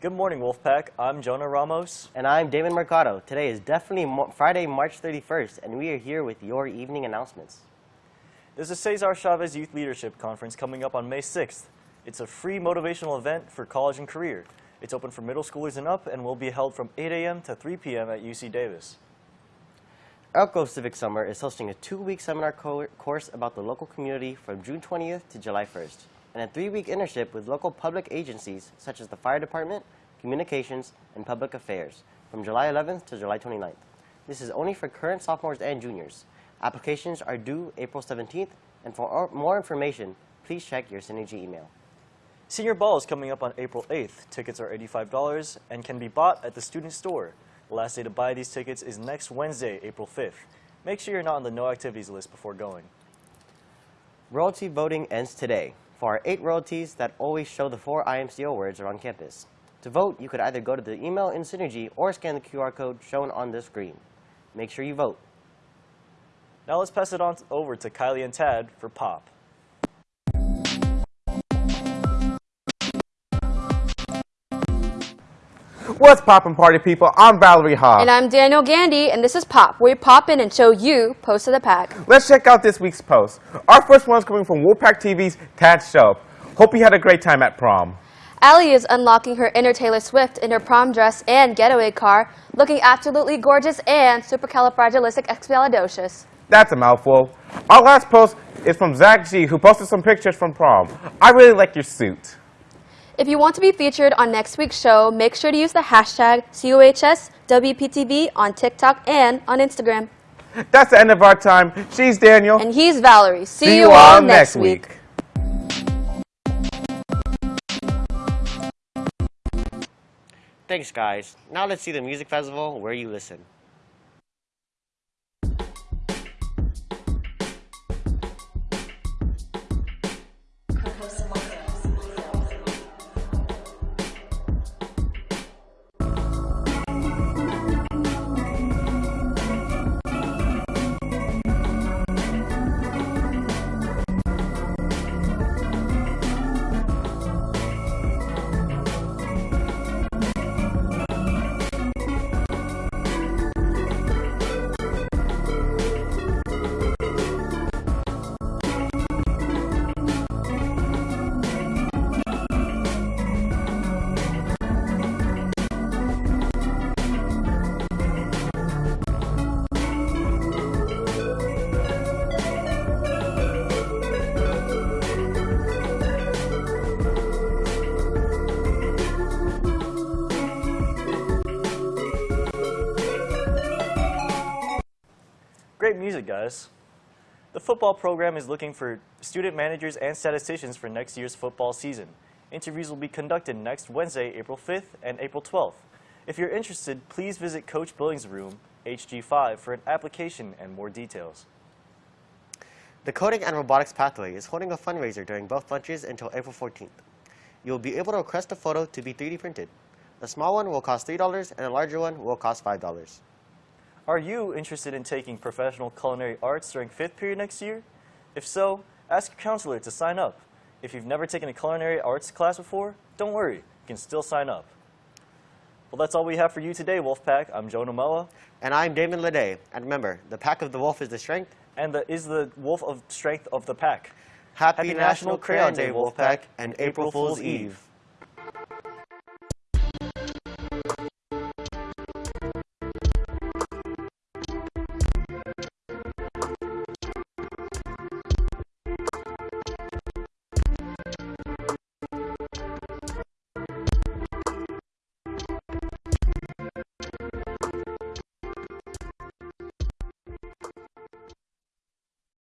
Good morning, Wolfpack. I'm Jonah Ramos. And I'm Damon Mercado. Today is definitely Mo Friday, March 31st, and we are here with your evening announcements. There's a Cesar Chavez Youth Leadership Conference coming up on May 6th. It's a free motivational event for college and career. It's open for middle schoolers and up and will be held from 8 a.m. to 3 p.m. at UC Davis. Elko Civic Summer is hosting a two-week seminar co course about the local community from June 20th to July 1st, and a three-week internship with local public agencies such as the Fire Department, Communications, and Public Affairs from July 11th to July 29th. This is only for current sophomores and juniors. Applications are due April 17th, and for more information, please check your Synergy email. Senior Ball is coming up on April 8th. Tickets are $85 and can be bought at the student store. The last day to buy these tickets is next Wednesday, April 5th. Make sure you're not on the no activities list before going. Royalty voting ends today. For our eight royalties that always show the four IMCO words around campus. To vote, you could either go to the email in Synergy or scan the QR code shown on the screen. Make sure you vote. Now let's pass it on over to Kylie and Tad for Pop. What's poppin' party people? I'm Valerie Haas. And I'm Daniel Gandy, and this is Pop. We pop in and show you Post of the Pack. Let's check out this week's post. Our first one is coming from Wolfpack TV's Tad Show. Hope you had a great time at prom. Allie is unlocking her inner Taylor Swift in her prom dress and getaway car, looking absolutely gorgeous and supercalifragilisticexpialidocious. That's a mouthful. Our last post is from Zach G, who posted some pictures from prom. I really like your suit. If you want to be featured on next week's show, make sure to use the hashtag COHSWPTV on TikTok and on Instagram. That's the end of our time. She's Daniel. And he's Valerie. See, See you, all next week. week. Thanks, guys. Now let's see the music festival where you listen. Great music, guys. The football program is looking for student managers and statisticians for next year's football season. Interviews will be conducted next Wednesday, April 5th and April 12th. If you're interested, please visit Coach Billings' room, HG5, for an application and more details. The Coding and Robotics Pathway is holding a fundraiser during both lunches until April 14th. You will be able to request a photo to be 3D printed. The small one will cost $3 and the larger one will cost $5. Are you interested in taking professional culinary arts during fifth period next year? If so, ask your counselor to sign up. If you've never taken a culinary arts class before, don't worry, you can still sign up. Well, that's all we have for you today, Wolfpack. I'm Jonah Moa. And I'm Damon Lede. And remember, the pack of the wolf is the strength. And the is the wolf of strength of the pack. Happy, Happy National Crayon Day, Wolfpack, and April Fool's Eve.